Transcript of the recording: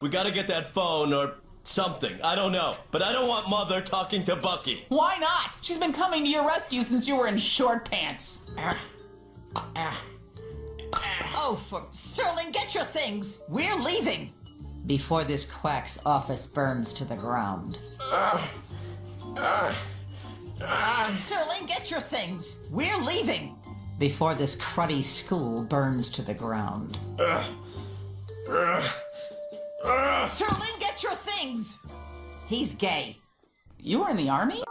We gotta get that phone or something. I don't know. But I don't want Mother talking to Bucky. Why not? She's been coming to your rescue since you were in short pants. Oh, for Sterling, get your things. We're leaving. Before this quack's office burns to the ground. Sterling, get your things. We're leaving. Before this cruddy school burns to the ground. Sterling, get your things. He's gay. You were in the army?